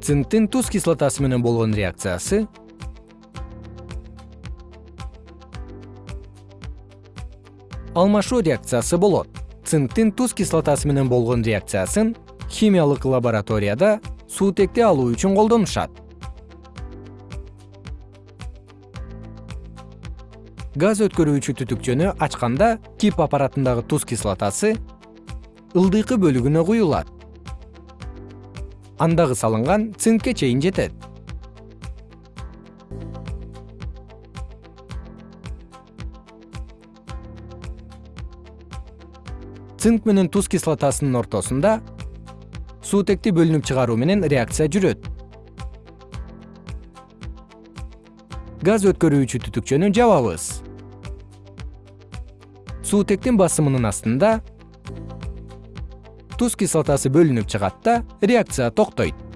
цинктин туз кислотасы менен болгон реакциясы. Алмашуу реакциясы болот. Цинктин туз кислотасы менен болгон реакциясын химиялык лабораторияда суутекти алуу үчүн колдонушат. Газ өткөрүүчү түтүкчөнү ачканда кип аппаратындагы туз кислотасы ылдыйкы бөлүгүнө куюлат андагы салынган цинкке чейин жетет. Цинк менен туз кислотасынын ортосунда суутекти бөлүнүп чыгаруу менен реакция жүрөт. Газ өткөрүүчү түтүкчөнү жабабыз. Суутектин басымынын астында туз кислотасы бөлүнүп чыгат да реакция токтойт